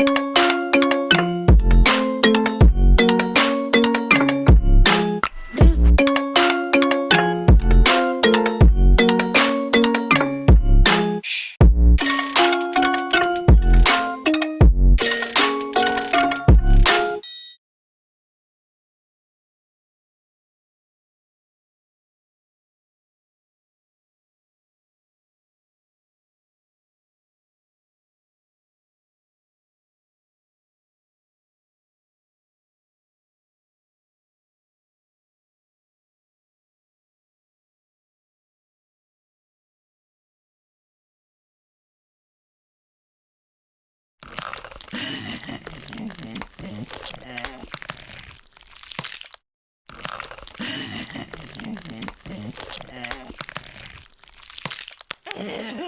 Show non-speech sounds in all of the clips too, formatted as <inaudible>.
you you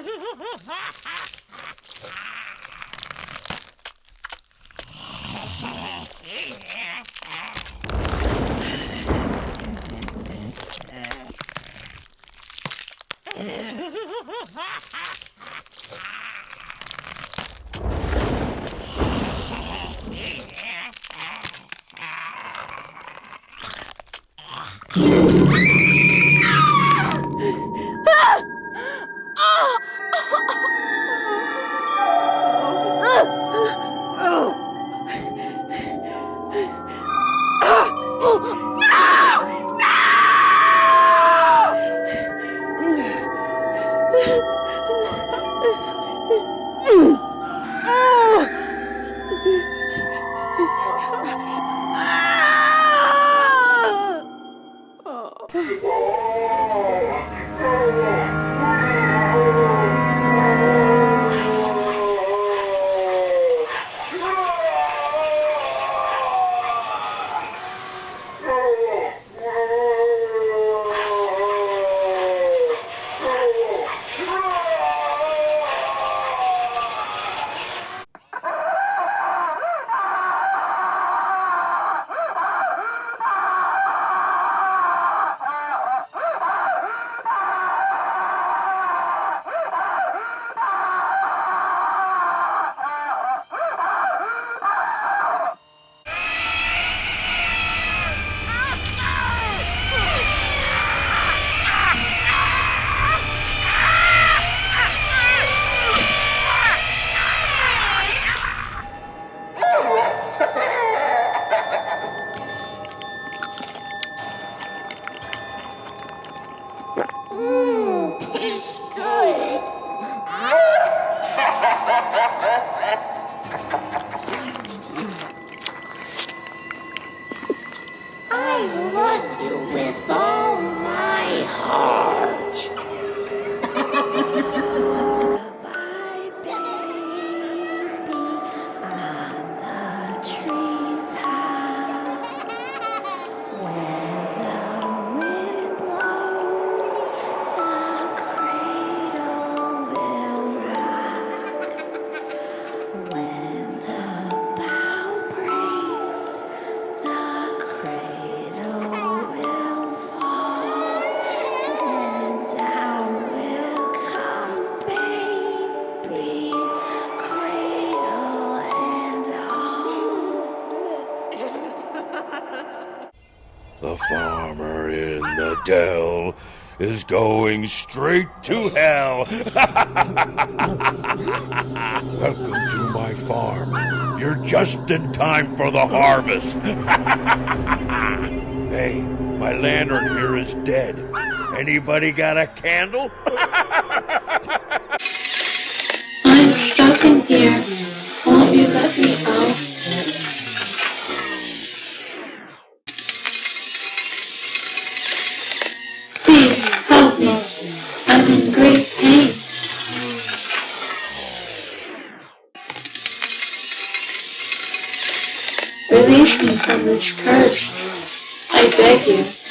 <laughs> is going straight to hell. <laughs> Welcome to my farm. You're just in time for the harvest. <laughs> hey, my lantern here is dead. Anybody got a candle? <laughs> Release me from this curse. I beg you.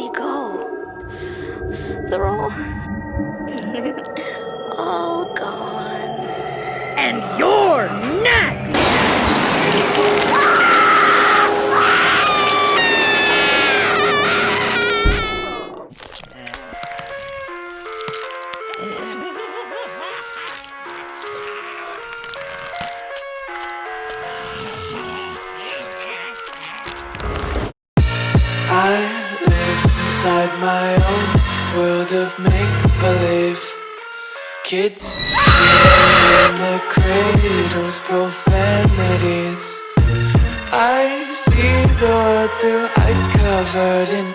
Everybody go? They're all. all gone. and you're next! Inside my own world of make-believe. Kids in the cradles, profanities. I see the world through ice covered in